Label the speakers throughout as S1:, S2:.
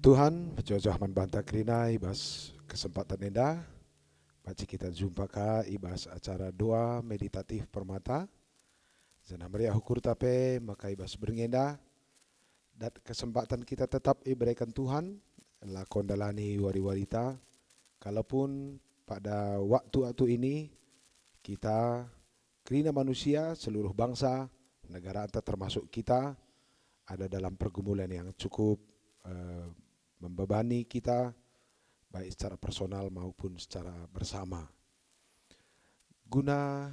S1: Tuhan, berjauh man banta kerina ibas kesempatan enda. Baca kita jumpa ka ibas acara doa meditatif permata. Zana meriah hukur tape maka ibas berngenda. Dan kesempatan kita tetap diberikan Tuhan. Lakon dalani wari-warita. Kalaupun pada waktu-waktu ini kita kerina manusia seluruh bangsa negara termasuk kita ada dalam pergumulan yang cukup uh, membebani kita baik secara personal maupun secara bersama. Guna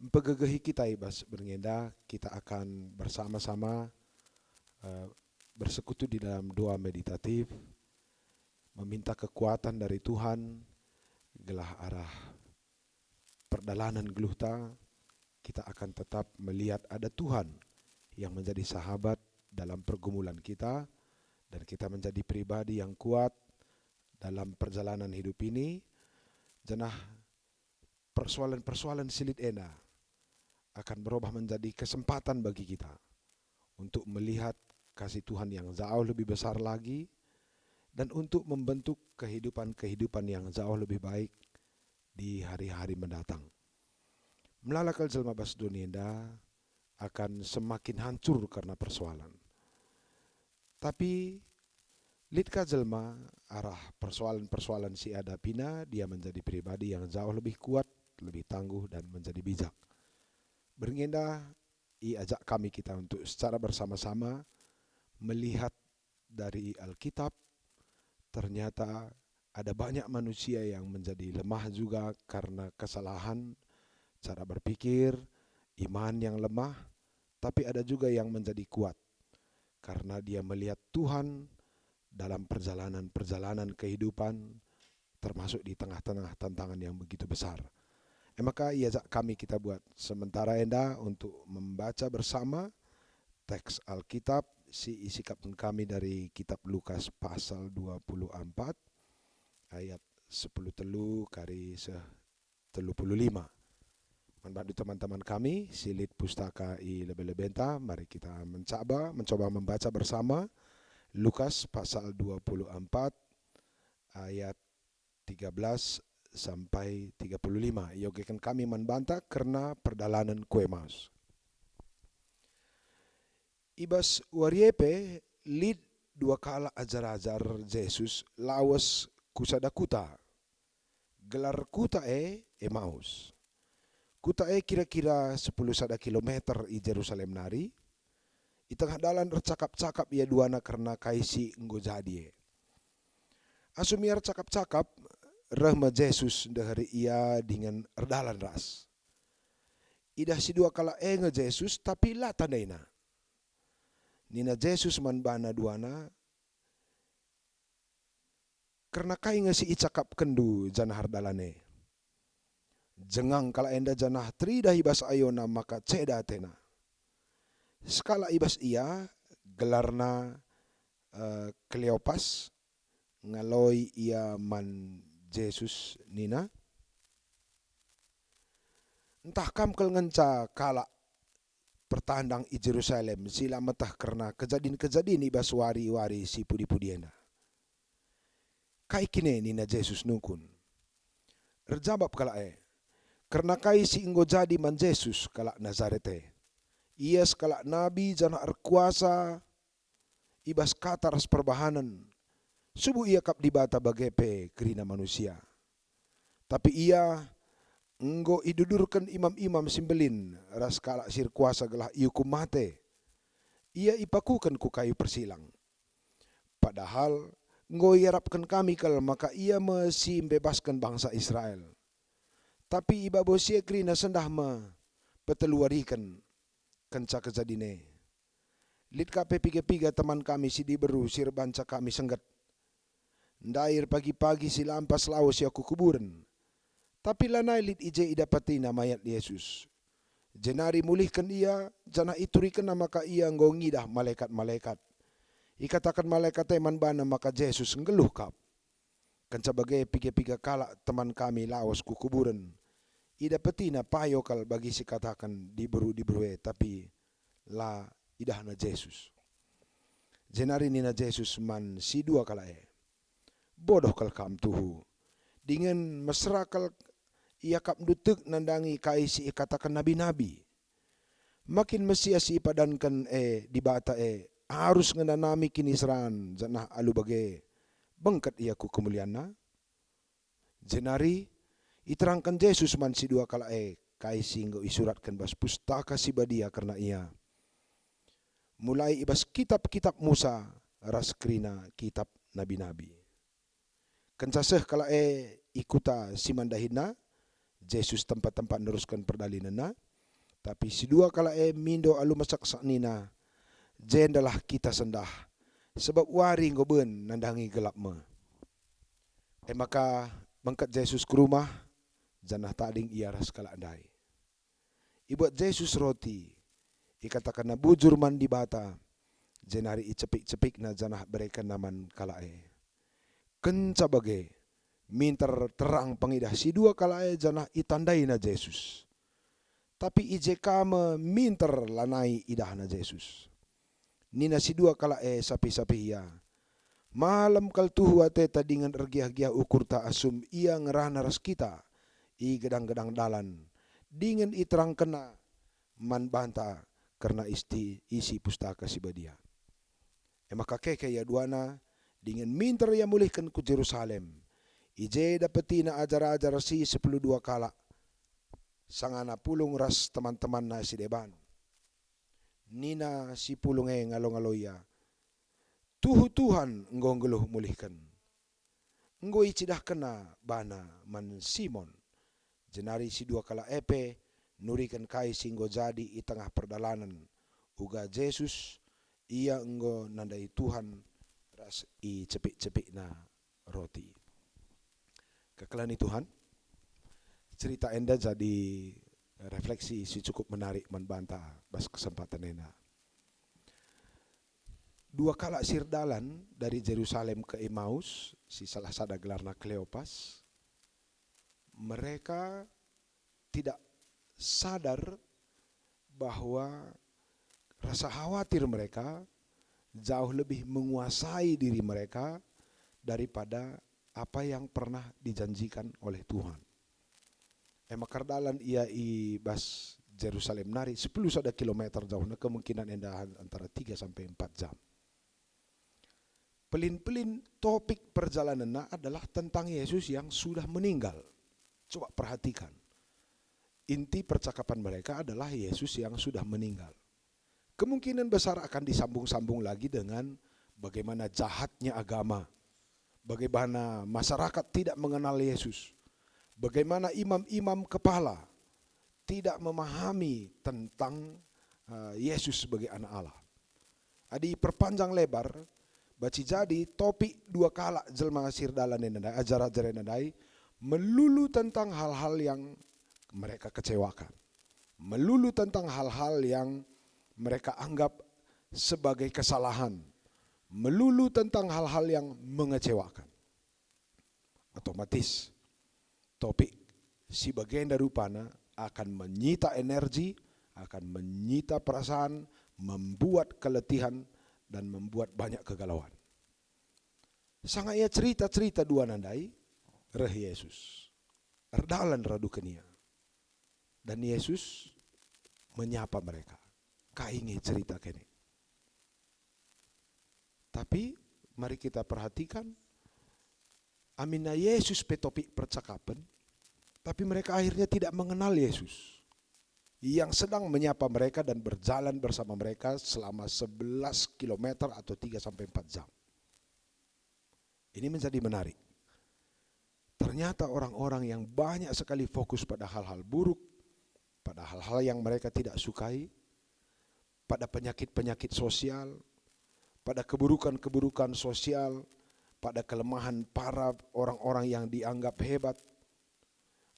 S1: mempegegehi kita ibas berngenda, kita akan bersama-sama uh, bersekutu di dalam doa meditatif, meminta kekuatan dari Tuhan, gelah arah perdalanan geluhta, kita akan tetap melihat ada Tuhan yang menjadi sahabat dalam pergumulan kita, dan kita menjadi pribadi yang kuat dalam perjalanan hidup ini jenah persoalan-persoalan silit ena akan berubah menjadi kesempatan bagi kita untuk melihat kasih Tuhan yang jauh lebih besar lagi dan untuk membentuk kehidupan-kehidupan yang jauh lebih baik di hari-hari mendatang. Melalakal jelma bas dunia akan semakin hancur karena persoalan. Tapi Litka jelma arah persoalan-persoalan si ada pina dia menjadi pribadi yang jauh lebih kuat, lebih tangguh dan menjadi bijak. Berngenda i ajak kami kita untuk secara bersama-sama melihat dari Alkitab ternyata ada banyak manusia yang menjadi lemah juga karena kesalahan cara berpikir, iman yang lemah, tapi ada juga yang menjadi kuat karena dia melihat Tuhan dalam perjalanan-perjalanan kehidupan termasuk di tengah-tengah tantangan yang begitu besar. Eh, maka ia kami kita buat sementara enda untuk membaca bersama teks Alkitab si isi kapten kami dari kitab Lukas pasal 24 ayat 10 telu kari se telu puluh lima. Membantu teman-teman kami, silit pustaka i lebe-lebenta, mari kita mencoba, mencoba membaca bersama Lukas pasal 24 ayat 13 sampai 35. Yogekan kami membantah karena perdalanan kue mas. Ibas wariepe lid dua kala ajar-ajar Yesus lawas kusada kuta. Gelar kuta e Emmaus. Kuta e kira-kira 10 sada kilometer i Jerusalem nari. I tengah dalan cakap-cakap ia duana karena kaisi nggo jadi. Asumiar cakap-cakap rahma Jesus dari ia dengan erdalan ras. Idah si dua kala enge Jesus tapi la tandena. Nina Jesus man bana duana karena kai ngasi icakap kendu janahar dalane jengang kala enda janah tri dah ibas ayona maka ceda tena. Skala ibas ia gelarna uh, Kleopas ngaloi ia man Jesus nina. Entah kam kel ngenca kala pertandang i Jerusalem sila metah karena kejadian-kejadian ibas wari-wari si pudi-pudiena. Kai kine nina Jesus nukun. Rejabab kala eh karena kai si inggo jadi man Yesus kalak Nazarete. Ia sekalak nabi jana kuasa ibas kata ras perbahanan. Subuh ia kap dibata bagepe kerina manusia. Tapi ia enggo idudurkan imam-imam simbelin ras kalak sir kuasa gelah iukum mate. Ia ipakukan ku kayu persilang. Padahal enggo iarapkan kami kal maka ia mesi bebaskan bangsa Israel tapi iba bosia krina sendah ma peteluarikan kenca kejadine. Lit kape piga-piga teman kami si diberu sir banca kami senggat. Ndair pagi-pagi si lampas lawas ya kuburan. Tapi lanai lit ije idapati mayat Yesus. Jenari mulihkan ia, jana iturikan nama ka ia ngongidah malaikat-malaikat. Ikatakan malaikat teman bana maka Yesus ngeluh kap. Kan sebagai piga-piga kala teman kami lawas kuburan ida petina payo kal bagi si katakan di beru di berue tapi la idah na Jesus. Jenari nina Jesus man si dua kala e. Bodoh kal kam tuhu. Dengan mesra kal ia kap dutuk nandangi kai si katakan nabi-nabi. Makin mesia si padankan e di bata e harus ngenanami kini seran janah alu bage bengket ia ku kemuliaan Jenari iterangkan Yesus man si dua kala e kai singgo isuratkan bas pustaka si badia karena ia mulai ibas kitab-kitab Musa raskrina kitab nabi-nabi. Kencaseh kala e ikuta si mandahina Yesus tempat-tempat neruskan perdalinana tapi si dua kala e mindo alu masak saknina jendalah kita sendah sebab wari ngoben nandangi gelap me. E maka bangkat Yesus ke rumah janah tading ia ras kala andai. Ibuat Yesus roti ikatakan na bujur man di bata jenari icepik-cepik na janah berikan naman kalae. Kenca bage minter terang pengidah si dua kala e janah itandai na Yesus. Tapi ije kama minter lanai idah na Yesus. Nina si dua kala e sapi-sapi ia. Malam kal tuhu ate tadingan ergiah-giah ukur ta asum ia ngerana ras kita. I gedang-gedang dalan. Dengan iterang kena man banta karena isti isi pustaka si badia. E maka keke ya duana dengan minter ya mulihkan ku Jerusalem Ije dapeti na ajar-ajar si sepuluh dua kala. Sangana pulung ras teman-teman na si deban. Nina si pulung e ngalo-ngaloya. Tuhu Tuhan ngong geluh mulihkan. Nggo icidah kena bana man Simon. Jenari si dua kala epe nurikan kai singgo jadi i tengah perdalanan. Uga Yesus ia enggo nandai Tuhan ras i cepik-cepik na roti kekelani Tuhan. Cerita enda jadi refleksi si cukup menarik membantah bas kesempatan ena. Dua kala sirdalan dari Jerusalem ke Emmaus, si salah sada gelarna Kleopas, mereka tidak sadar bahwa rasa khawatir mereka jauh lebih menguasai diri mereka daripada apa yang pernah dijanjikan oleh Tuhan. Ema kardalan ia i bas Jerusalem nari 10 sada kilometer jauh na kemungkinan endahan antara 3 sampai 4 jam. Pelin-pelin topik perjalanan adalah tentang Yesus yang sudah meninggal. Coba perhatikan. Inti percakapan mereka adalah Yesus yang sudah meninggal. Kemungkinan besar akan disambung-sambung lagi dengan bagaimana jahatnya agama Bagaimana masyarakat tidak mengenal Yesus. Bagaimana imam-imam kepala tidak memahami tentang uh, Yesus sebagai anak Allah. Adi perpanjang lebar, baci jadi topik dua kala jelma sirdalan nenadai, ajar-ajar nenadai, melulu tentang hal-hal yang mereka kecewakan. Melulu tentang hal-hal yang mereka anggap sebagai kesalahan melulu tentang hal-hal yang mengecewakan. Otomatis topik si bagian dari upana akan menyita energi, akan menyita perasaan, membuat keletihan dan membuat banyak kegalauan. Sangat ia cerita-cerita dua nandai, reh Yesus. Erdalan radu kenia. Dan Yesus menyapa mereka. Kaingi cerita kini. Tapi mari kita perhatikan Amina Yesus petopik percakapan tapi mereka akhirnya tidak mengenal Yesus yang sedang menyapa mereka dan berjalan bersama mereka selama 11 km atau 3 sampai 4 jam. Ini menjadi menarik. Ternyata orang-orang yang banyak sekali fokus pada hal-hal buruk, pada hal-hal yang mereka tidak sukai, pada penyakit-penyakit sosial, pada keburukan-keburukan sosial, pada kelemahan para orang-orang yang dianggap hebat,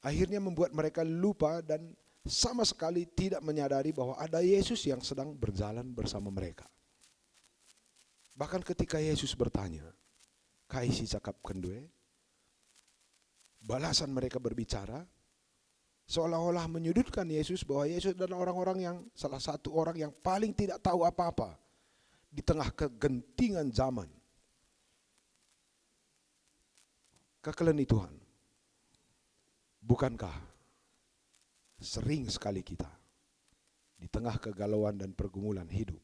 S1: akhirnya membuat mereka lupa dan sama sekali tidak menyadari bahwa ada Yesus yang sedang berjalan bersama mereka. Bahkan ketika Yesus bertanya, kaisi cakap kendue, balasan mereka berbicara, seolah-olah menyudutkan Yesus bahwa Yesus adalah orang-orang yang salah satu orang yang paling tidak tahu apa-apa di tengah kegentingan zaman. Kekeleni Tuhan, bukankah sering sekali kita di tengah kegalauan dan pergumulan hidup,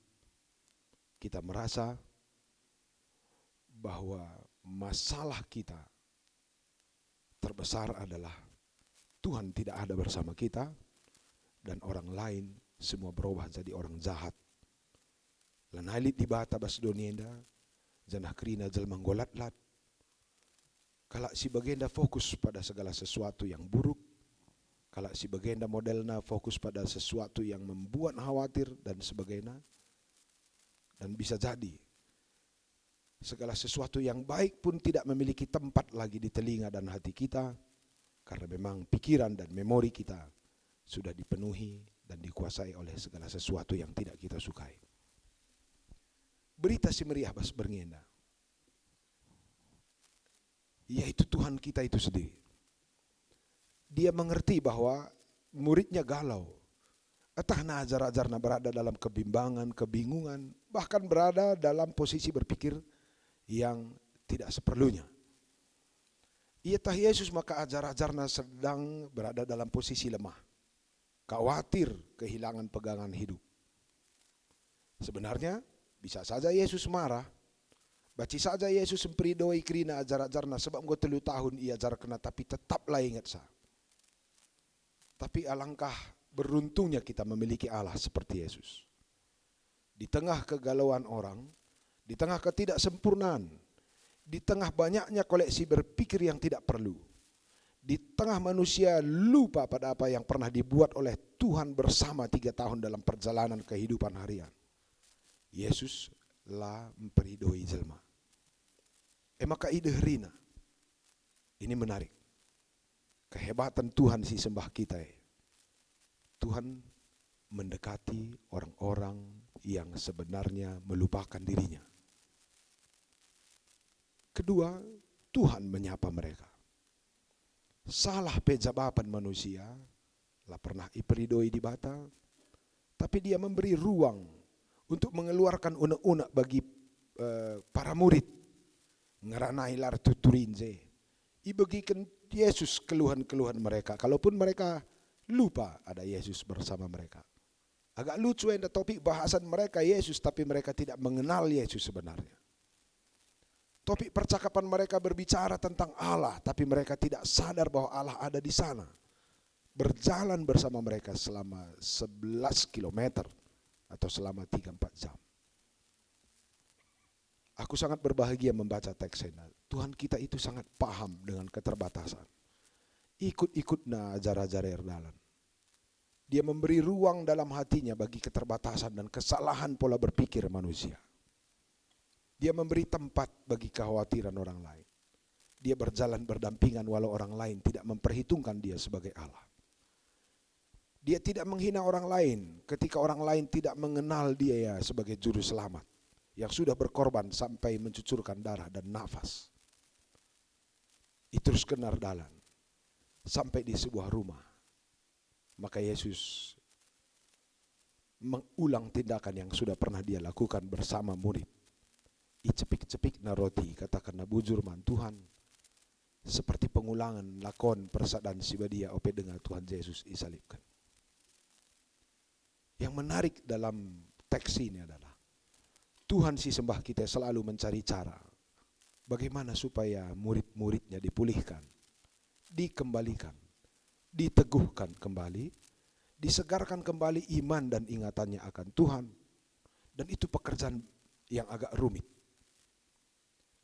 S1: kita merasa bahwa masalah kita terbesar adalah Tuhan tidak ada bersama kita dan orang lain semua berubah jadi orang jahat. Lan halit di bata bas donienda janah krina jel manggolat-lat kalau si bagenda fokus pada segala sesuatu yang buruk kalau si bagenda modelnya fokus pada sesuatu yang membuat khawatir dan sebagainya dan bisa jadi segala sesuatu yang baik pun tidak memiliki tempat lagi di telinga dan hati kita karena memang pikiran dan memori kita sudah dipenuhi dan dikuasai oleh segala sesuatu yang tidak kita sukai berita si meriah bas berngenda. Yaitu Tuhan kita itu sendiri. Dia mengerti bahwa muridnya galau. Entah ajar-ajarna berada dalam kebimbangan, kebingungan, bahkan berada dalam posisi berpikir yang tidak seperlunya. Ia tah Yesus maka ajar-ajarna sedang berada dalam posisi lemah. Khawatir kehilangan pegangan hidup. Sebenarnya bisa saja Yesus marah. Baci saja Yesus semperidoi kerina ajar-ajarna sebab gue telu tahun ia ajar kena tapi tetaplah ingat sa. Tapi alangkah beruntungnya kita memiliki Allah seperti Yesus. Di tengah kegalauan orang, di tengah ketidaksempurnaan, di tengah banyaknya koleksi berpikir yang tidak perlu, di tengah manusia lupa pada apa yang pernah dibuat oleh Tuhan bersama tiga tahun dalam perjalanan kehidupan harian. Yesus la memperidoi jelma. Eh maka ide rina. Ini menarik. Kehebatan Tuhan si sembah kita. Eh. Tuhan mendekati orang-orang yang sebenarnya melupakan dirinya. Kedua, Tuhan menyapa mereka. Salah pejabapan manusia, lah pernah iperidoi di bata, tapi dia memberi ruang untuk mengeluarkan unek-unek bagi uh, para murid. Ngeranai lar tuturinze ibagikan Yesus keluhan-keluhan mereka. Kalaupun mereka lupa ada Yesus bersama mereka. Agak lucu yang topik bahasan mereka Yesus tapi mereka tidak mengenal Yesus sebenarnya topik percakapan mereka berbicara tentang Allah tapi mereka tidak sadar bahwa Allah ada di sana berjalan bersama mereka selama 11 kilometer atau selama 3-4 jam. Aku sangat berbahagia membaca teks ini. Tuhan kita itu sangat paham dengan keterbatasan. Ikut-ikutnya ajar-ajar erdalan. Dia memberi ruang dalam hatinya bagi keterbatasan dan kesalahan pola berpikir manusia. Dia memberi tempat bagi kekhawatiran orang lain. Dia berjalan berdampingan walau orang lain tidak memperhitungkan dia sebagai Allah. Dia tidak menghina orang lain ketika orang lain tidak mengenal dia ya sebagai juru selamat yang sudah berkorban sampai mencucurkan darah dan nafas. Itu terus kenar dalan sampai di sebuah rumah. Maka Yesus mengulang tindakan yang sudah pernah dia lakukan bersama murid. Icepik-cepik na roti katakan na bujur man Tuhan seperti pengulangan lakon persadaan sibadia ope dengan Tuhan Yesus disalibkan. Yang menarik dalam teks ini adalah Tuhan si sembah kita selalu mencari cara bagaimana supaya murid-muridnya dipulihkan, dikembalikan, diteguhkan kembali, disegarkan kembali iman dan ingatannya akan Tuhan. Dan itu pekerjaan yang agak rumit.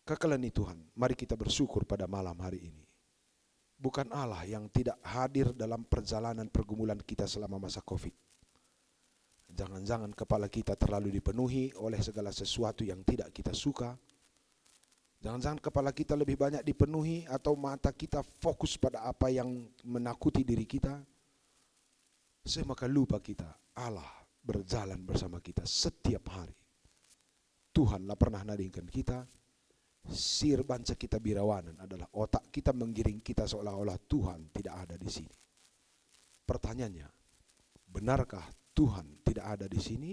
S1: Kekelani Tuhan, mari kita bersyukur pada malam hari ini. Bukan Allah yang tidak hadir dalam perjalanan pergumulan kita selama masa Covid Jangan-jangan kepala kita terlalu dipenuhi oleh segala sesuatu yang tidak kita suka. Jangan-jangan kepala kita lebih banyak dipenuhi atau mata kita fokus pada apa yang menakuti diri kita. Semaka lupa kita, Allah berjalan bersama kita setiap hari. Tuhanlah pernah nadingkan kita, sir banca kita birawanan adalah otak kita menggiring kita seolah-olah Tuhan tidak ada di sini. Pertanyaannya, benarkah Tuhan tidak ada di sini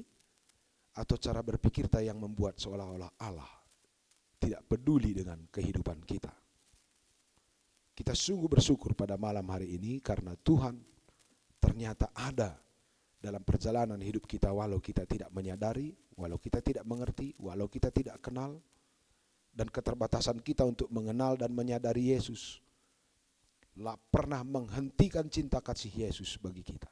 S1: atau cara berpikir kita yang membuat seolah-olah Allah tidak peduli dengan kehidupan kita. Kita sungguh bersyukur pada malam hari ini karena Tuhan ternyata ada dalam perjalanan hidup kita walau kita tidak menyadari, walau kita tidak mengerti, walau kita tidak kenal, dan keterbatasan kita untuk mengenal dan menyadari Yesus lah pernah menghentikan cinta kasih Yesus bagi kita.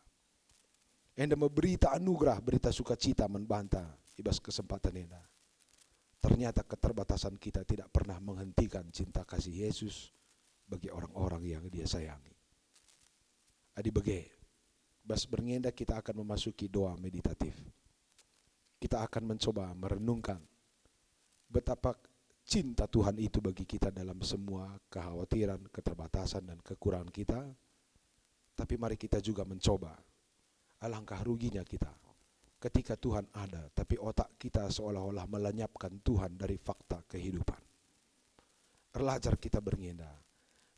S1: Enda berita anugerah, berita sukacita membantah ibas kesempatan enda. Ternyata keterbatasan kita tidak pernah menghentikan cinta kasih Yesus bagi orang-orang yang dia sayangi. Adi bege, bas berngenda kita akan memasuki doa meditatif. Kita akan mencoba merenungkan betapa cinta Tuhan itu bagi kita dalam semua kekhawatiran, keterbatasan, dan kekurangan kita. Tapi mari kita juga mencoba. Alangkah ruginya kita ketika Tuhan ada, tapi otak kita seolah-olah melenyapkan Tuhan dari fakta kehidupan. Erlajar kita berngenda.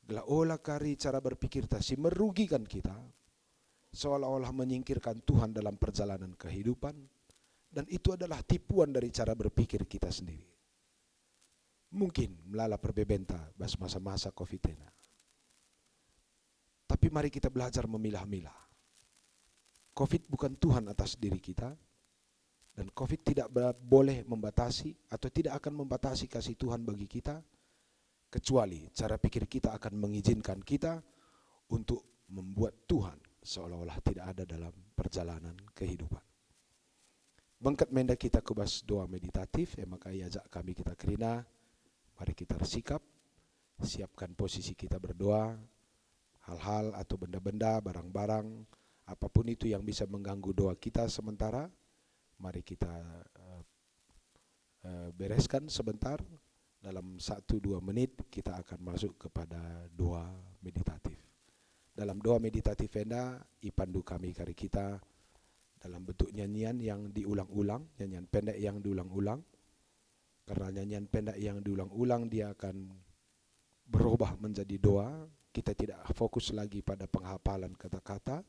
S1: Gela olah kari cara berpikir si merugikan kita, seolah-olah menyingkirkan Tuhan dalam perjalanan kehidupan, dan itu adalah tipuan dari cara berpikir kita sendiri. Mungkin melala perbebenta bas masa-masa covid -19. Tapi mari kita belajar memilah-milah COVID bukan Tuhan atas diri kita, dan COVID tidak boleh membatasi atau tidak akan membatasi kasih Tuhan bagi kita, kecuali cara pikir kita akan mengizinkan kita untuk membuat Tuhan seolah-olah tidak ada dalam perjalanan kehidupan. Bengkat menda kita kubas doa meditatif, ya maka ajak kami kita kerina, mari kita bersikap, siapkan posisi kita berdoa, hal-hal atau benda-benda, barang-barang, apa pun itu yang bisa mengganggu doa kita sementara, mari kita uh, uh, bereskan sebentar. Dalam satu dua menit kita akan masuk kepada doa meditatif. Dalam doa meditatif enda, ipandu kami kari kita dalam bentuk nyanyian yang diulang-ulang, nyanyian pendek yang diulang-ulang. Karena nyanyian pendek yang diulang-ulang dia akan berubah menjadi doa. Kita tidak fokus lagi pada penghafalan kata-kata,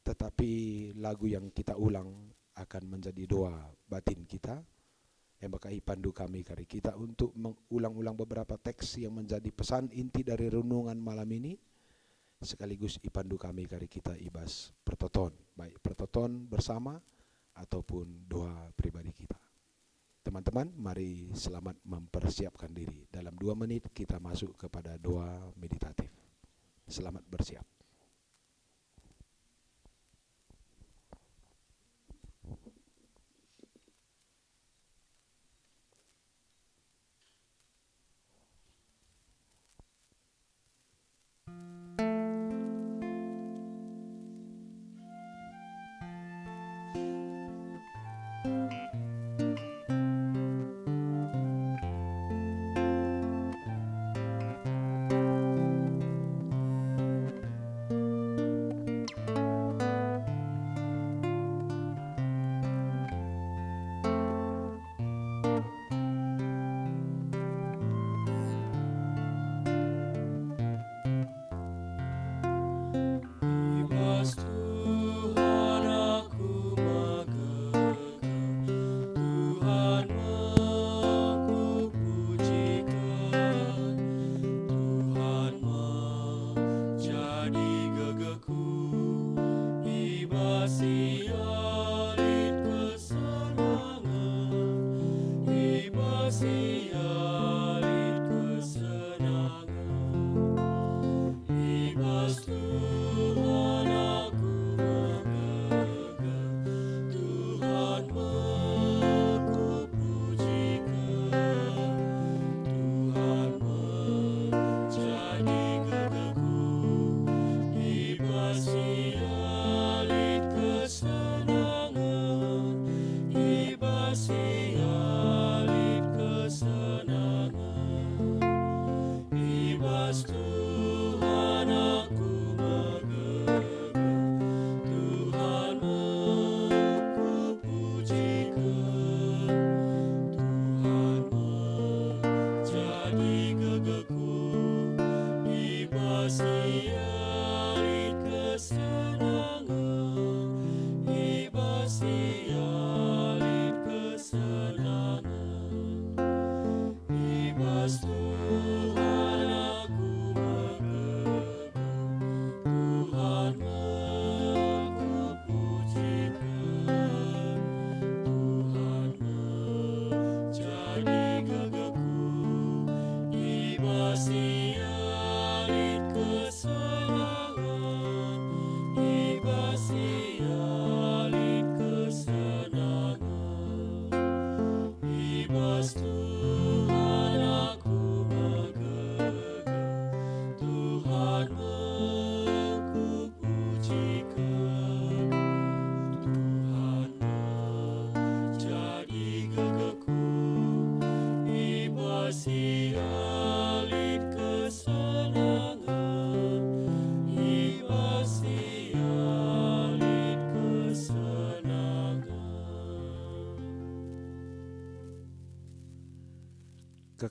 S1: tetapi lagu yang kita ulang akan menjadi doa batin kita yang bakai pandu kami kari kita untuk mengulang-ulang beberapa teks yang menjadi pesan inti dari renungan malam ini sekaligus ipandu kami kari kita ibas pertoton baik pertoton bersama ataupun doa pribadi kita teman-teman mari selamat mempersiapkan diri. Dalam dua menit kita masuk kepada doa meditatif. Selamat bersiap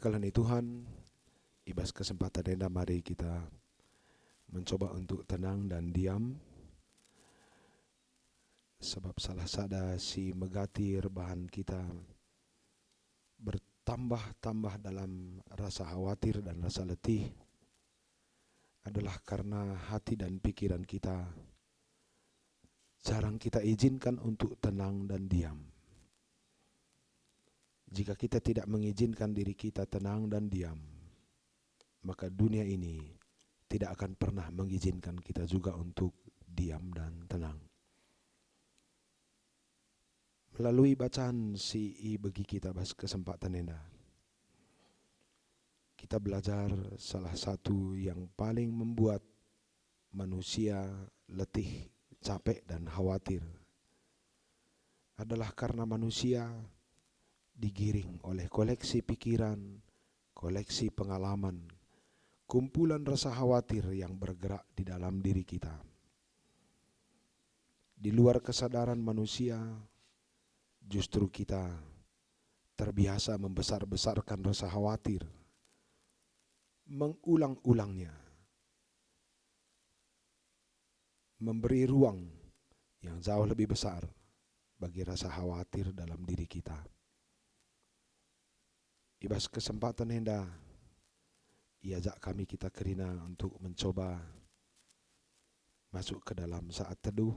S1: Kekalani Tuhan, ibas kesempatan enda mari kita mencoba untuk tenang dan diam sebab salah sada si megati rebahan kita bertambah-tambah dalam rasa khawatir dan rasa letih adalah karena hati dan pikiran kita jarang kita izinkan untuk tenang dan diam. Jika kita tidak mengizinkan diri kita tenang dan diam, maka dunia ini tidak akan pernah mengizinkan kita juga untuk diam dan tenang. Melalui bacaan si bagi kita kesempatan ini, kita belajar salah satu yang paling membuat manusia letih, capek dan khawatir adalah karena manusia digiring oleh koleksi pikiran, koleksi pengalaman, kumpulan rasa khawatir yang bergerak di dalam diri kita. Di luar kesadaran manusia, justru kita terbiasa membesar-besarkan rasa khawatir mengulang-ulangnya, memberi ruang yang jauh lebih besar bagi rasa khawatir dalam diri kita. Ibas kesempatan hendak iajak kami kita kerina untuk mencoba masuk ke dalam saat teduh,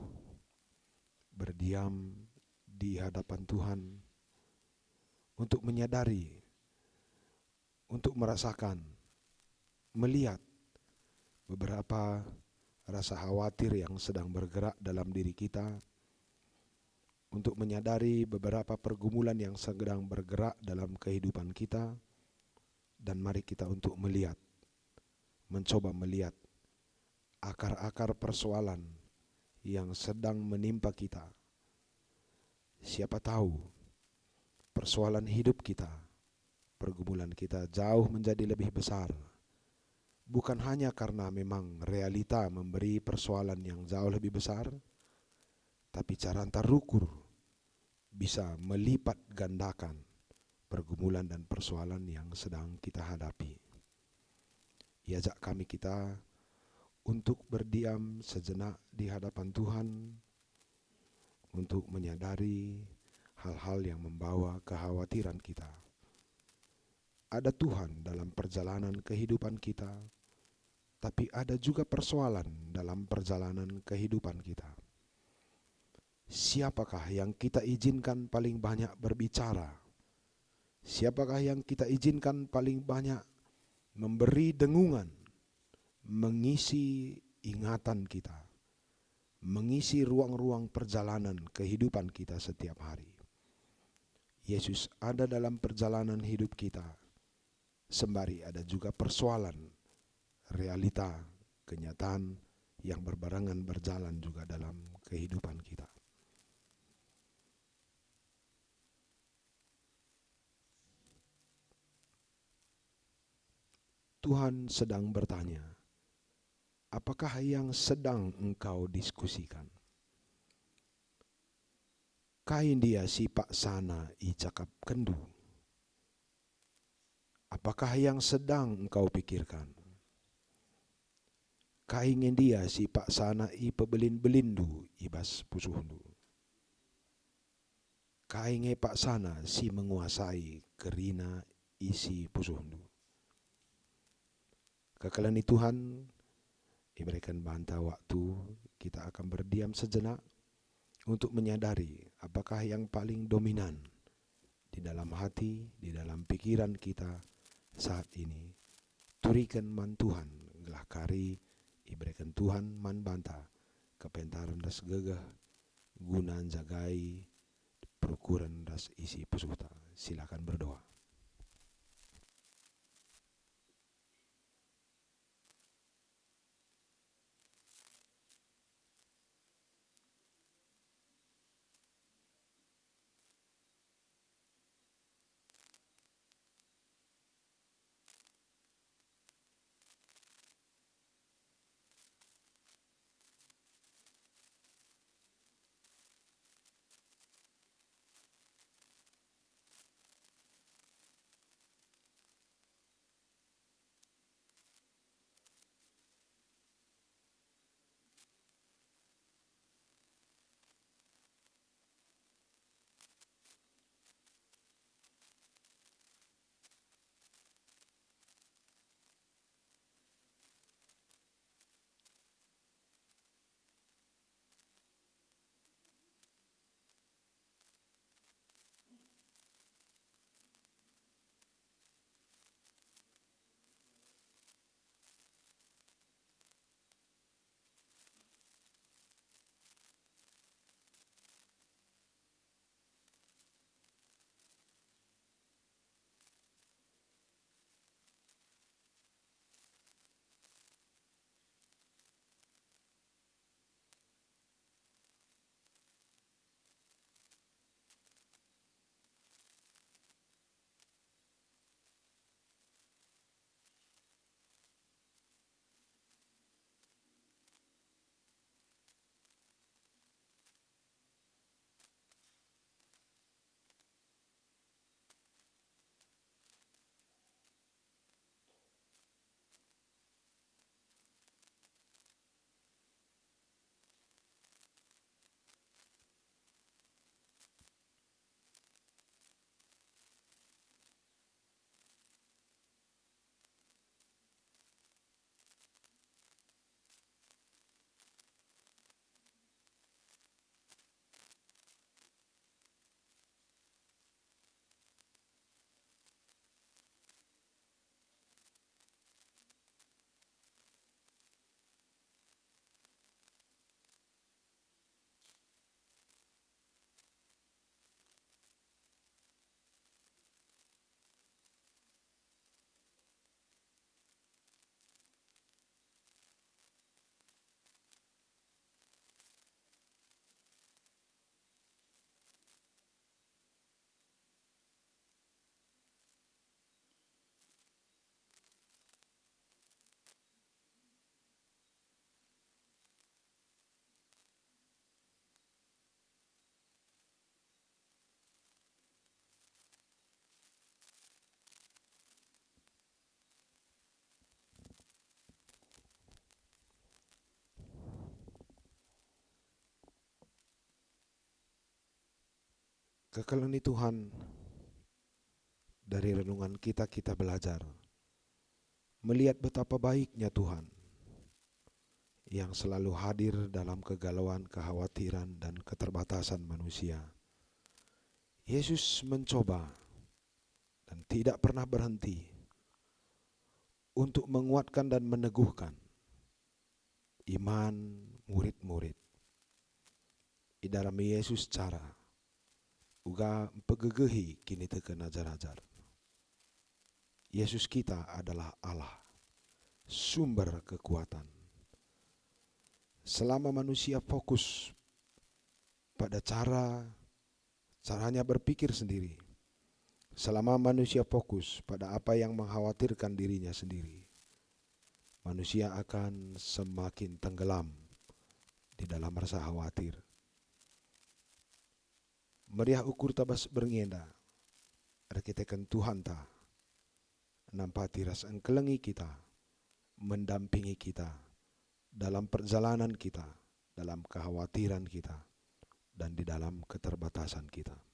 S1: berdiam di hadapan Tuhan, untuk menyadari, untuk merasakan melihat beberapa rasa khawatir yang sedang bergerak dalam diri kita untuk menyadari beberapa pergumulan yang sedang bergerak dalam kehidupan kita. Dan mari kita untuk melihat mencoba melihat akar-akar persoalan yang sedang menimpa kita. Siapa tahu persoalan hidup kita pergumulan kita jauh menjadi lebih besar. Bukan hanya karena memang realita memberi persoalan yang jauh lebih besar, tapi cara antar rukur bisa melipat gandakan pergumulan dan persoalan yang sedang kita hadapi. Iajak kami kita untuk berdiam sejenak di hadapan Tuhan untuk menyadari hal-hal yang membawa kekhawatiran kita. Ada Tuhan dalam perjalanan kehidupan kita tapi ada juga persoalan dalam perjalanan kehidupan kita. Siapakah yang kita izinkan paling banyak berbicara? Siapakah yang kita izinkan paling banyak memberi dengungan, mengisi ingatan kita, mengisi ruang-ruang perjalanan kehidupan kita setiap hari? Yesus ada dalam perjalanan hidup kita, sembari ada juga persoalan realita, kenyataan yang berbarengan berjalan juga dalam kehidupan kita. Tuhan sedang bertanya, apakah yang sedang engkau diskusikan? Kain dia si pak sana i cakap kendu. Apakah yang sedang engkau pikirkan? kaingen dia si pak sana i pebelin belindu ibas pusuhundu. Kainge pak sana si menguasai kerina isi pusuhundu. Kekalani Tuhan, diberikan bantah waktu, kita akan berdiam sejenak untuk menyadari apakah yang paling dominan di dalam hati, di dalam pikiran kita saat ini. Turikan man Tuhan, gelah kari, diberikan Tuhan man banta kepentaran das gegah guna jagai perukuran das isi pesuta silakan berdoa
S2: Kekalian Tuhan dari renungan kita kita belajar melihat betapa baiknya Tuhan yang selalu hadir dalam kegalauan, kekhawatiran, dan keterbatasan manusia. Yesus mencoba dan tidak pernah berhenti untuk menguatkan dan meneguhkan iman murid-murid. Di dalam Yesus cara uga pegegehi kini teken ajar-ajar. Yesus kita adalah Allah, sumber kekuatan selama manusia fokus pada cara caranya berpikir sendiri, selama manusia fokus pada apa yang mengkhawatirkan dirinya sendiri, manusia akan semakin tenggelam di dalam rasa khawatir. Meriah ukur tabas berngenda, rekitekan Tuhan ta, nampati rasa engkelengi kita, mendampingi kita, dalam perjalanan kita, dalam kekhawatiran kita, dan di dalam keterbatasan kita.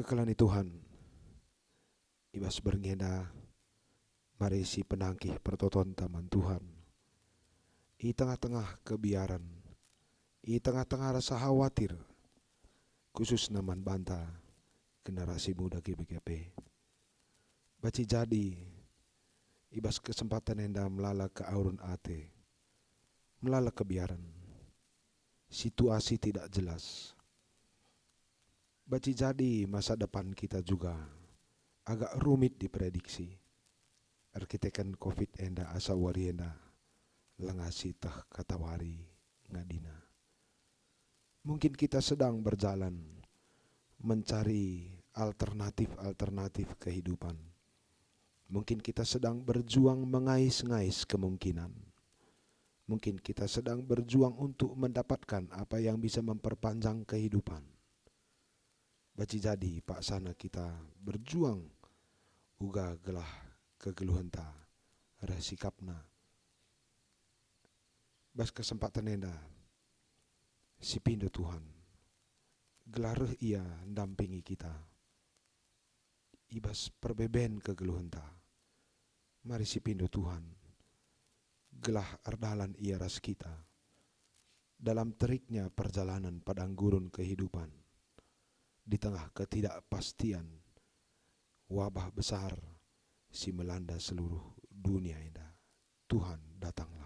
S2: Kekelani Tuhan. Ibas berngena mari si penangkih pertoton taman Tuhan. I tengah-tengah kebiaran, i tengah-tengah rasa khawatir, khusus naman banta generasi muda GBGP. Baci jadi, ibas kesempatan enda melala ke aurun ate, melala kebiaran, situasi tidak jelas, Baci jadi masa depan kita juga agak rumit diprediksi.
S1: arkitekan covid enda asa wari enda langasi tah katawari ngadina. Mungkin kita sedang berjalan mencari alternatif-alternatif kehidupan. Mungkin kita sedang berjuang mengais-ngais kemungkinan. Mungkin kita sedang berjuang untuk mendapatkan apa yang bisa memperpanjang kehidupan. Baci jadi pak sana kita berjuang. Uga gelah kegeluhan ta sikapna bas kesempatan enda si pindo Tuhan. Gelar ia dampingi kita. Ibas perbeben kegeluhan ta. Mari si pindo Tuhan gelah ardalan ia ras kita. Dalam teriknya perjalanan padang gurun kehidupan di tengah ketidakpastian wabah besar si melanda seluruh dunia ini. Tuhan datanglah.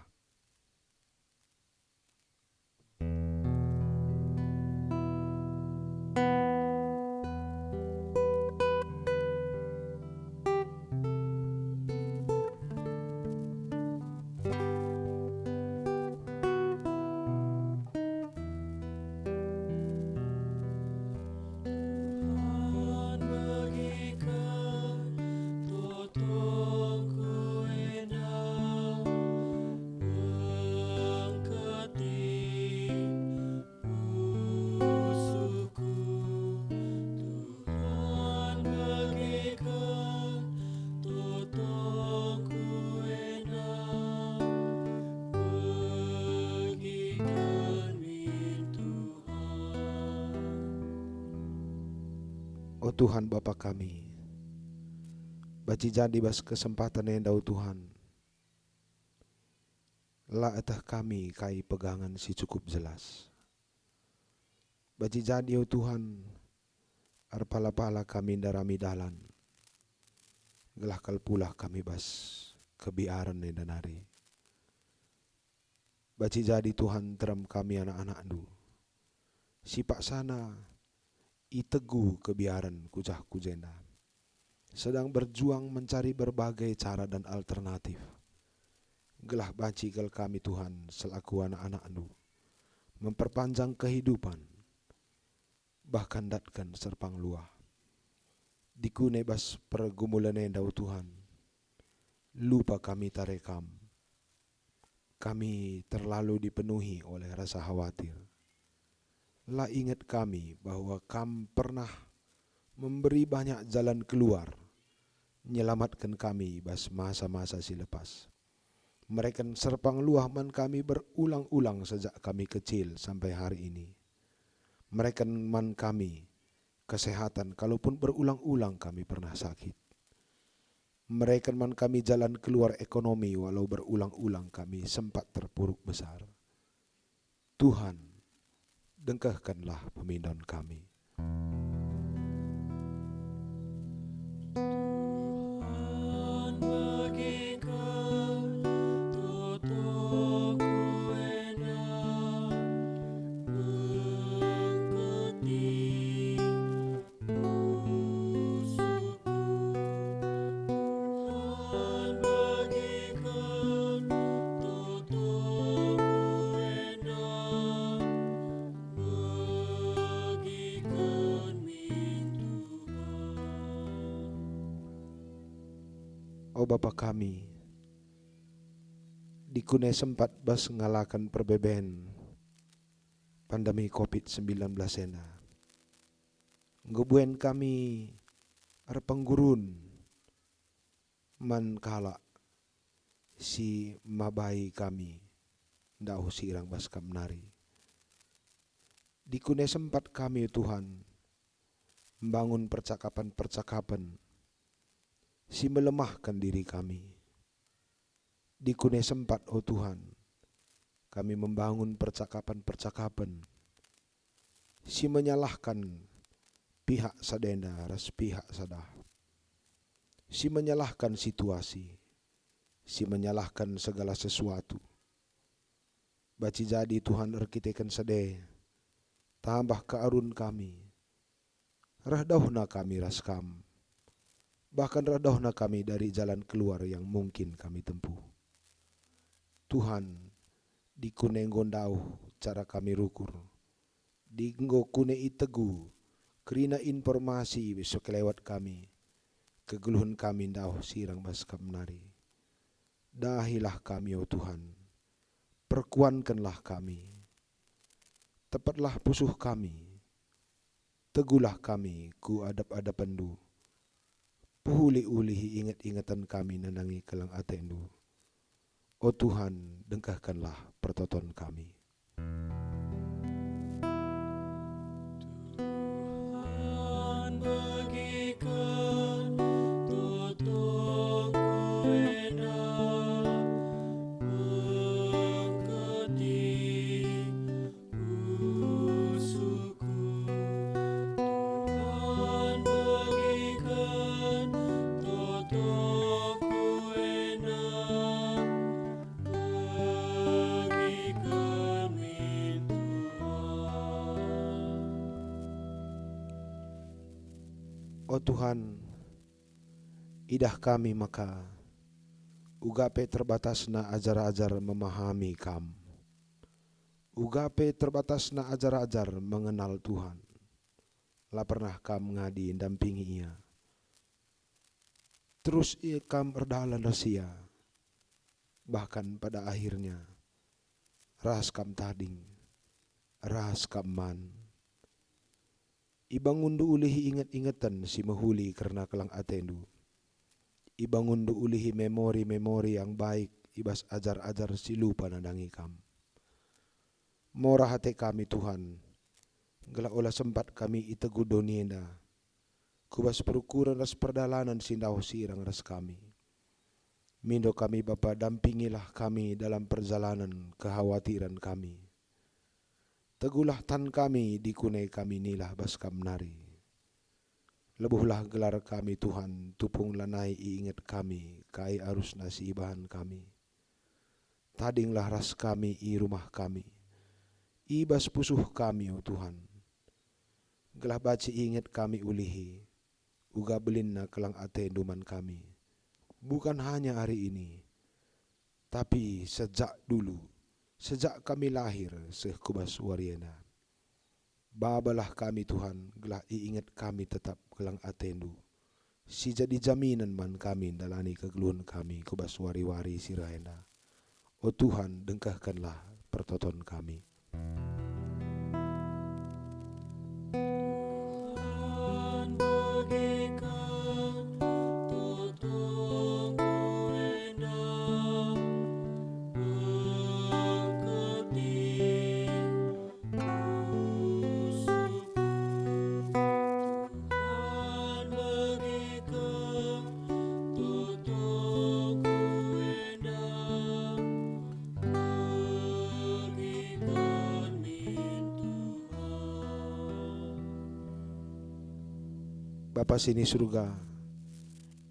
S1: Bapa kami, baci jadi bas kesempatan yang dau Tuhan. La etah kami kai pegangan si cukup jelas. Baci jadi oh Tuhan, arpala-pala kami darami dalan. Gelah pula kami bas kebiaran dan danari. Baci jadi Tuhan teram kami anak-anak du. Si pak sana itegu kebiaran kujah kujenda. Sedang berjuang mencari berbagai cara dan alternatif. Gelah baci kel kami Tuhan selaku anak-anak nu. Memperpanjang kehidupan. Bahkan datkan serpang luah. Diku nebas pergumulan endau Tuhan. Lupa kami tarekam. Kami terlalu dipenuhi oleh rasa khawatir lah ingat kami bahwa kam pernah memberi banyak jalan keluar, menyelamatkan kami bas masa-masa si lepas. Mereka serpang luah man kami berulang-ulang sejak kami kecil sampai hari ini. Mereka man kami kesehatan kalaupun berulang-ulang kami pernah sakit. Mereka man kami jalan keluar ekonomi walau berulang-ulang kami sempat terpuruk besar. Tuhan dengkahkanlah pemindahan kami. Kune sempat bas ngalakan perbeben pandemi COVID-19 ena. Ngebuen kami ar penggurun man kala si mabai kami ndak sirang bas kamnari. Di kune sempat kami Tuhan membangun percakapan-percakapan si melemahkan diri kami. Di kune sempat, oh Tuhan, kami membangun percakapan-percakapan, si menyalahkan pihak sadenda ras pihak sadah, si menyalahkan situasi, si menyalahkan segala sesuatu. Baci jadi Tuhan arkitekan sade, tambah kearun kami, rahdahuna kami raskam, Bahkan redohna kami dari jalan keluar yang mungkin kami tempuh. Tuhan, di gondau cara kami rukur. Di kune itegu, kerina informasi besok lewat kami. Kegeluhan kami dau sirang bas menari. Dahilah kami, oh Tuhan. Perkuankanlah kami. Tepatlah pusuh kami. Tegulah kami ku adap-adapan du Puhuli-ulihi ingat-ingatan kami nanangi kelang atendu. O Tuhan, dengkahkanlah pertoton kami. Tuhan, idah kami maka ugape terbatasna ajar-ajar memahami kam. Ugape terbatasna ajar-ajar mengenal Tuhan. Lah pernah kam ngadi dampingi ia. Terus ia kam erdalan rasia. Bahkan pada akhirnya ras kam tading, ras kam man Ibangundu ulihi ingat-ingatan si mahuli karena kelang atendu. Ibangundu ulihi memori-memori yang baik ibas ajar-ajar si lupa nadangi kam. Morah hati kami Tuhan, gelak olah sempat kami itegu donienda. Kubas perukuran ras perdalanan sindau sirang ras kami. Mindo kami Bapa dampingilah kami dalam perjalanan kekhawatiran kami Tegulah tan kami di kunai kami nilah baskam nari. Lebuhlah gelar kami Tuhan, tupung lanai ingat kami, kai arus nasi bahan kami. Tadinglah ras kami i rumah kami, ibas pusuh kami oh Tuhan. Gelah baci ingat kami ulihi, uga belinna kelang ate duman kami. Bukan hanya hari ini, tapi sejak dulu Sejak kami lahir sekubas wariana. Babalah kami Tuhan, gelah iingat kami tetap gelang atendu. Si jadi jaminan man kami dalani kegeluhan kami kubas wari-wari sirahena. O Tuhan, dengkahkanlah pertoton kami. Bapa sini surga,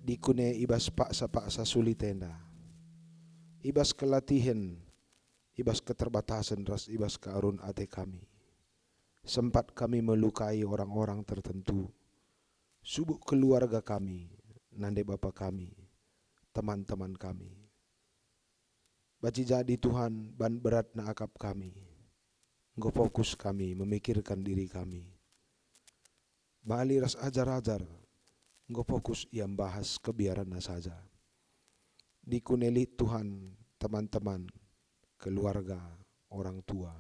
S1: dikune ibas paksa-paksa sulit tenda. Ibas kelatihan, ibas keterbatasan ras ibas kearun ate kami. Sempat kami melukai orang-orang tertentu. Subuk keluarga kami, nande bapa kami, teman-teman kami. Baci jadi Tuhan ban berat na akap kami. Ngo fokus kami memikirkan diri kami Bali ras ajar-ajar, nggak fokus yang bahas kebiaran saja. Di kuneli Tuhan, teman-teman, keluarga, orang tua,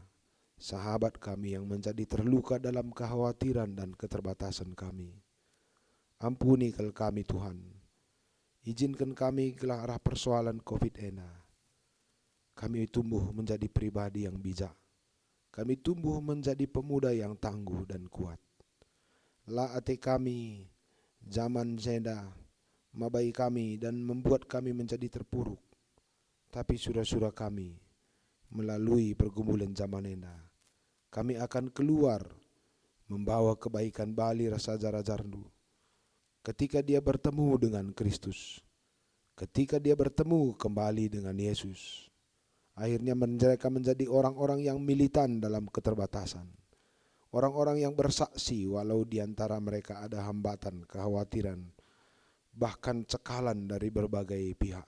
S1: sahabat kami yang menjadi terluka dalam kekhawatiran dan keterbatasan kami. Ampuni kel kami Tuhan. Izinkan kami ke arah persoalan COVID ena. Kami tumbuh menjadi pribadi yang bijak. Kami tumbuh menjadi pemuda yang tangguh dan kuat la ate kami zaman zenda mabai kami dan membuat kami menjadi terpuruk. Tapi surah-surah kami melalui pergumulan zaman enda, kami akan keluar membawa kebaikan bali rasa jarajarnu. Ketika dia bertemu dengan Kristus, ketika dia bertemu kembali dengan Yesus, akhirnya mereka menjadi orang-orang yang militan dalam keterbatasan Orang-orang yang bersaksi walau di antara mereka ada hambatan, kekhawatiran,
S2: bahkan cekalan dari berbagai pihak.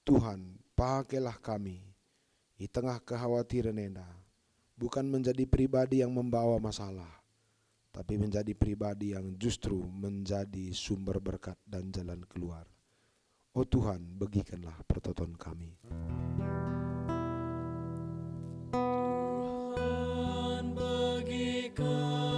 S2: Tuhan, pakailah kami di tengah kekhawatiran Enda, bukan menjadi pribadi yang membawa masalah, tapi menjadi pribadi yang justru menjadi sumber berkat dan jalan keluar. Oh Tuhan, bagikanlah pertonton kami. go.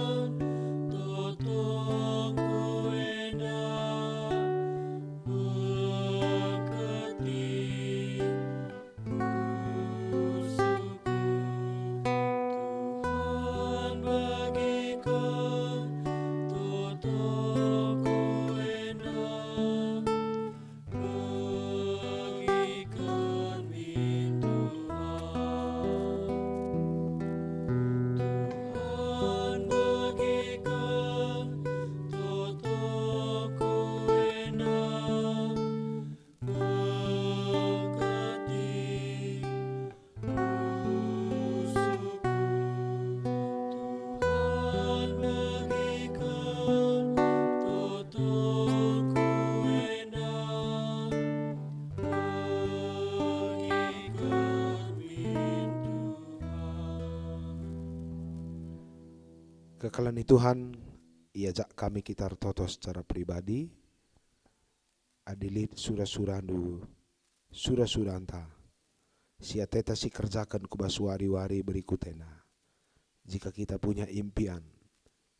S2: Kekalan Tuhan, iajak kami kita toto secara pribadi, adilit surah-surah du surah-surah anta. Siateta si kerjakan kubasuari-wari berikutnya. Jika kita punya impian,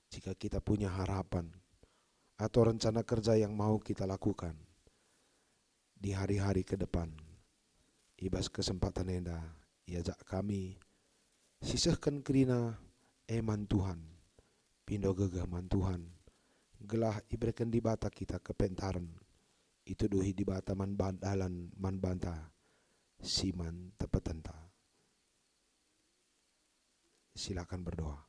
S2: jika kita punya harapan, atau rencana kerja yang mau kita lakukan di hari-hari ke depan, ibas kesempatan enda, iajak kami, sisahkan kerina eman Tuhan, pindo gegaman Tuhan. Gelah ibrekan di bata kita kepentaran itu duhi di bata man bandalan man banta. Siman tepetenta. Silakan berdoa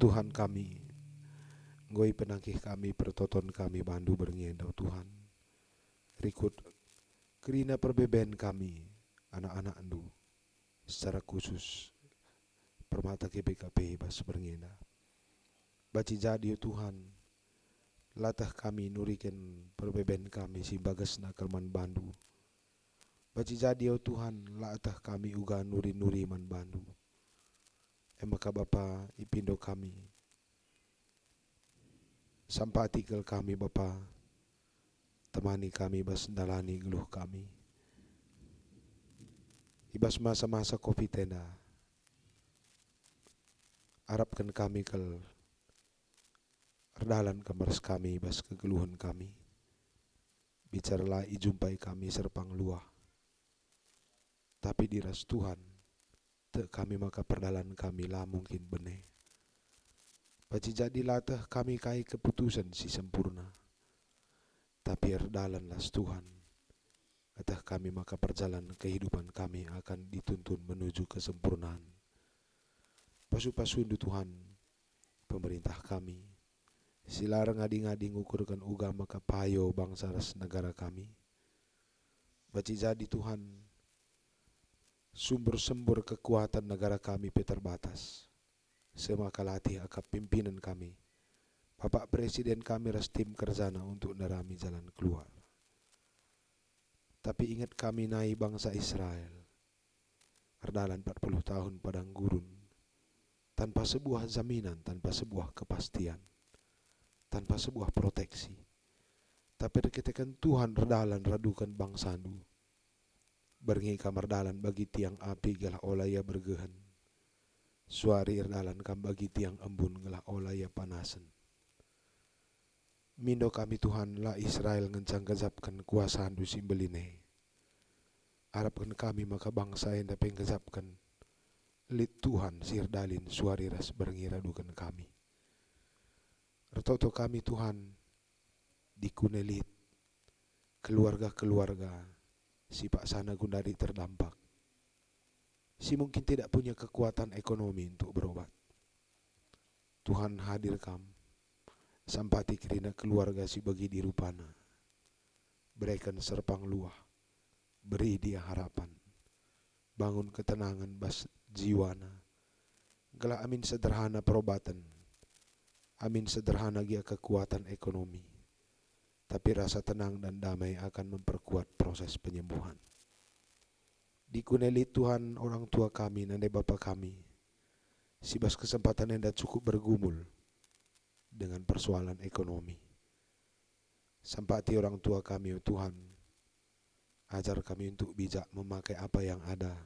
S1: Tuhan kami, Ngoi penangkih kami, pertoton kami, bandu berngenda, oh Tuhan. Rikut kerina perbeben kami, anak-anak andu, secara khusus, permata GBKP bas berngenda. Baci jadi oh Tuhan, latah kami nurikan perbeben kami si bagas nakalman bandu. Baci jadi oh Tuhan, latah kami uga nuri-nuri man bandu emaka Bapa ipindo kami. Sampati kel kami Bapa. Temani kami bas dalani geluh kami. Ibas masa-masa kopi tenda harapkan kami kel erdalan kemers kami bas kegeluhan kami. Bicaralah ijumpai kami serpang luah. Tapi diras Tuhan te kami maka perdalan kami lah mungkin bene. Baci jadi latah kami kai keputusan si sempurna. Tapi erdalan las Tuhan. Atah kami maka perjalanan kehidupan kami akan dituntun menuju kesempurnaan. Pasu-pasundu Tuhan, pemerintah kami, silarang ngadi-ngadi ngukurkan uga maka payo bangsa ras negara kami. Baci jadi Tuhan, sumber-sumber kekuatan negara kami terbatas. Semakalati akap pimpinan kami. Bapak Presiden kami ras tim kerjana untuk nerami jalan keluar. Tapi ingat kami naik bangsa Israel. Erdalan 40 tahun padang gurun. Tanpa sebuah jaminan, tanpa sebuah kepastian. Tanpa sebuah proteksi. Tapi ketika Tuhan redalan radukan bangsa Berngi kamar dalan bagi tiang api gelah olaya bergehan. Suari dalan kam bagi tiang embun gelah olaya panasan. Mindo kami Tuhan lah Israel ngencang kezapkan kuasaan du simbeline. Harapkan kami maka bangsa yang dapat ngezapkan. Lit Tuhan sirdalin suari ras berngira dukan kami. Retoto kami Tuhan dikunelit keluarga-keluarga si Pak Sana Gundari terdampak. Si mungkin tidak punya kekuatan ekonomi untuk berobat. Tuhan hadir kam, sampati kerina keluarga si bagi di rupana. Berikan serpang luah, beri dia harapan. Bangun ketenangan bas jiwana. Gela amin sederhana perobatan. Amin sederhana gia kekuatan ekonomi tapi rasa tenang dan damai akan memperkuat proses penyembuhan. Dikuneli Tuhan orang tua kami, nenek bapa kami, sibas kesempatan yang cukup bergumul dengan persoalan ekonomi. Sampati orang tua kami, oh Tuhan, ajar kami untuk bijak memakai apa yang ada.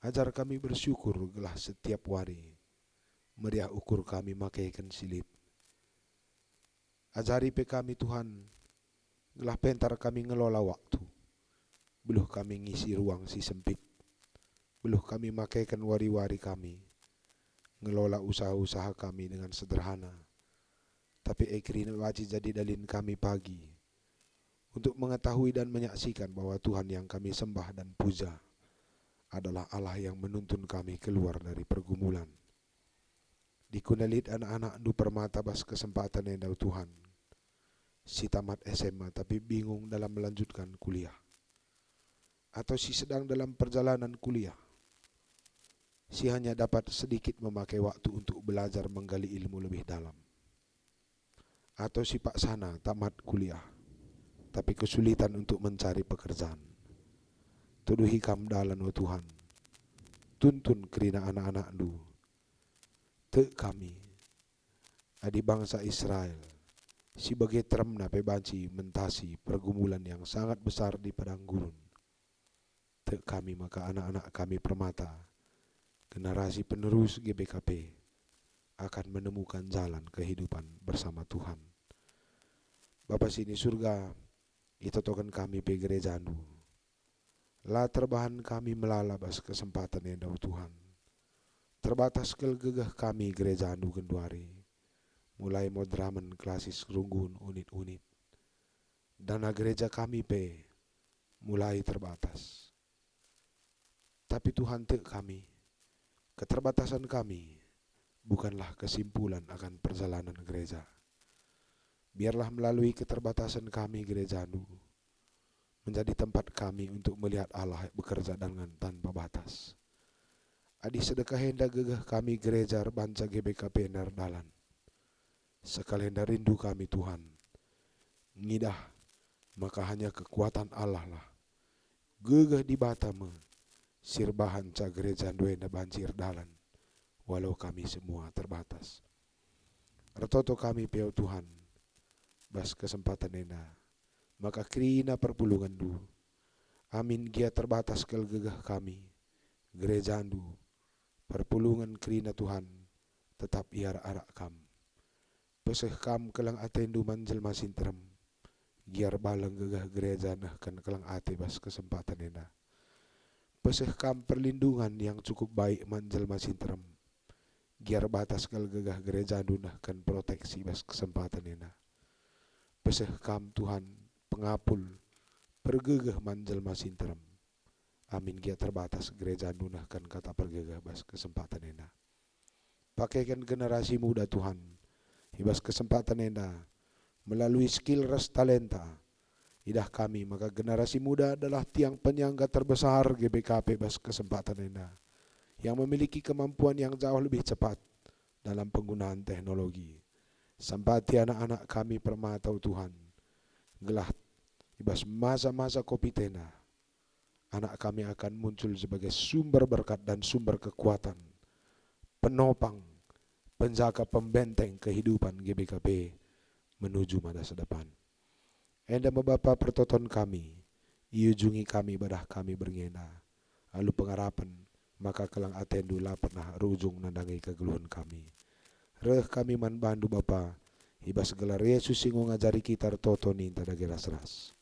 S1: Ajar kami bersyukur gelah setiap hari, meriah ukur kami makaikan silip Ajari pe kami Tuhan, gelah pentar kami ngelola waktu. Beluh kami ngisi ruang si sempit. Beluh kami makaikan wari-wari kami. Ngelola usaha-usaha kami dengan sederhana. Tapi ekrin wajib jadi dalin kami pagi. Untuk mengetahui dan menyaksikan bahwa Tuhan yang kami sembah dan puja adalah Allah yang menuntun kami keluar dari pergumulan Dikunalit anak-anak du permata bas kesempatan yang dau Tuhan. Si tamat SMA tapi bingung dalam melanjutkan kuliah. Atau si sedang dalam perjalanan kuliah. Si hanya dapat sedikit memakai waktu untuk belajar menggali ilmu lebih dalam. Atau si Pak Sana tamat kuliah. Tapi kesulitan untuk mencari pekerjaan. Tuduhi kam dalan wa Tuhan. Tuntun kerina anak-anak du te kami. Adi bangsa Israel sebagai termna pebanci mentasi pergumulan yang sangat besar di padang gurun. Te kami maka anak-anak kami permata generasi penerus GBKP akan menemukan jalan kehidupan bersama Tuhan. Bapak sini surga itu token kami pe gereja anu lah terbahan kami melalabas kesempatan yang dau Tuhan Terbatas kel gegah kami gereja Andu Genduari. Mulai modramen klasis runggun unit-unit. Dana gereja kami pe mulai terbatas. Tapi Tuhan te kami, keterbatasan kami bukanlah kesimpulan akan perjalanan gereja. Biarlah melalui keterbatasan kami gereja Nu menjadi tempat kami untuk melihat Allah bekerja dengan tanpa batas. Adi sedekah hendak gegah kami gereja banca GBKP Nardalan. Sekalian rindu kami Tuhan. Ngidah, maka hanya kekuatan Allah lah. Gegah di batama, sirbahan ca gereja duena banjir dalan. Walau kami semua terbatas. Retoto kami peo Tuhan, bas kesempatan ena maka krina perpulungan du amin gia terbatas kel gegah kami gereja du perpulungan krina Tuhan tetap iar arak kam. Peseh kam kelang atendu manjel masin terem giar balang gegah gereja nah kan kelang ate bas kesempatan ena. Peseh kam perlindungan yang cukup baik manjel masin terem giar batas kel gegah gereja nah kan proteksi bas kesempatan ena. Peseh kam Tuhan pengapul pergegah manjel masin terem. Amin gia terbatas gereja nunahkan kata pergegah bas kesempatan ena. Pakaikan generasi muda Tuhan. Hibas kesempatan ena. Melalui skill res talenta. Idah kami maka generasi muda adalah tiang penyangga terbesar GBKP bas kesempatan ena. Yang memiliki kemampuan yang jauh lebih cepat dalam penggunaan teknologi Sampati anak-anak kami permatau Tuhan. Gelah ibas masa-masa kopi tena. Anak kami akan muncul sebagai sumber berkat dan sumber kekuatan. Penopang, penjaga pembenteng kehidupan GBKP menuju masa depan. Enda membapa pertoton kami, iujungi kami badah kami berngena. Lalu pengarapan, maka kelang atendu lah pernah rujung nandangi kegeluhan kami Reh kami man bandu Bapa. Iba segala Yesus sing ngajari kita toto ni tada gelas ras.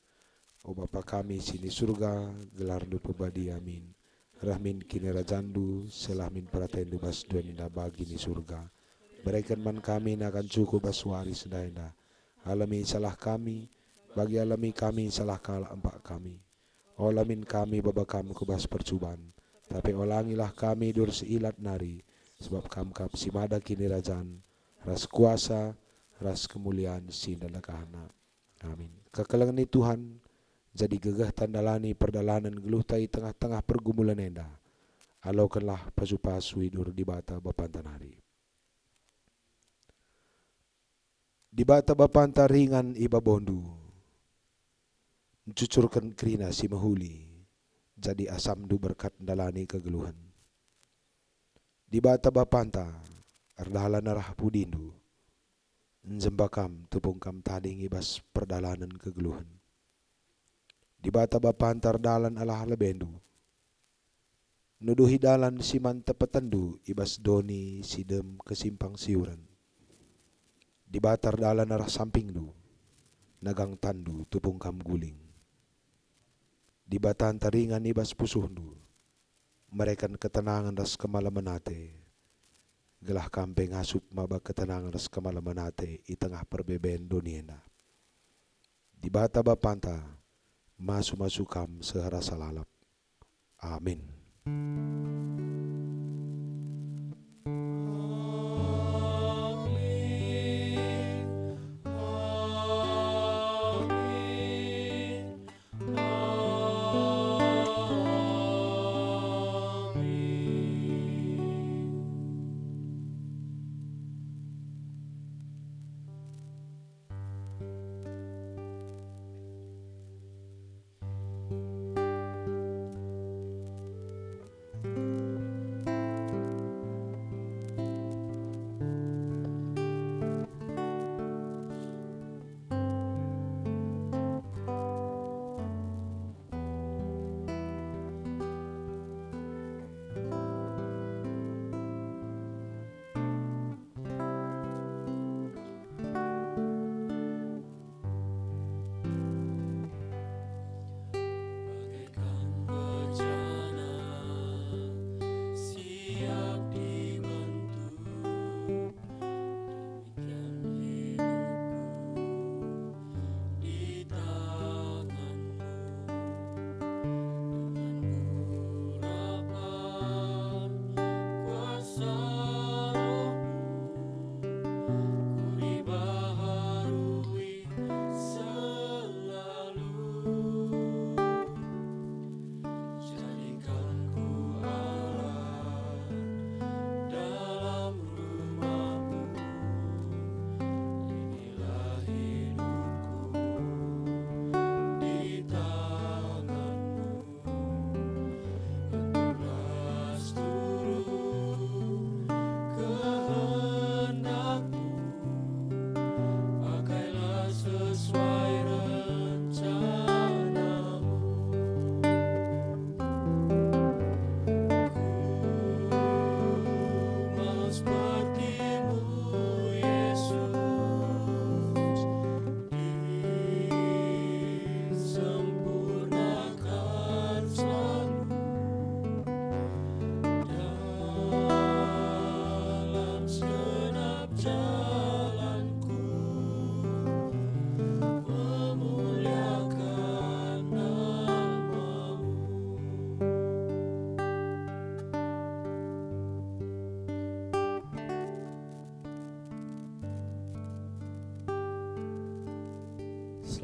S1: O Bapa kami sini surga, gelar du pebadi amin. Rahmin kini rajandu, selahmin pratendu bas duenda bagi ni surga. Berikan man kami akan cukup baswari sedaina. Alami salah kami, bagi alami kami salah kalah empat kami. Olamin kami baba kami kubas percuban. Tapi olangilah kami dur seilat nari sebab kam kap simada kini rajaan ras kuasa ras kemuliaan sinda kahana amin kekelengan Tuhan jadi gegah tandalani perdalanan geluh tai tengah-tengah pergumulan enda. Alaukanlah pasu-pasu hidur di bata bapantanari di bata bapanta ringan iba bondu mencucurkan kerina si mahuli jadi asam du berkat dalani kegeluhan. Di bata bapanta ardahala narah pudindu nzembakam tupungkam tading ibas perdalanan kegeluhan di bata bapanta ardalan alah lebendu. Nuduhi dalan siman tepetendu ibas doni sidem kesimpang siuran. Di batar dalan arah samping du nagang tandu tupungkam guling. Di batan taringan ibas pusuhdu mereka ketenangan das kemalaman ate. Gelah kampeng asup maba ketenangan das kemalaman ate i tengah perbeben dunia Di bata bapanta, masu-masu kam sehara salalap. Amin.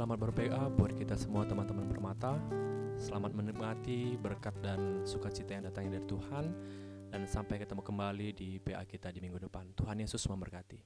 S3: Selamat ber-PA buat kita semua teman-teman permata. Selamat menikmati berkat dan sukacita yang datangnya dari Tuhan. Dan sampai ketemu kembali di PA kita di minggu depan. Tuhan Yesus memberkati.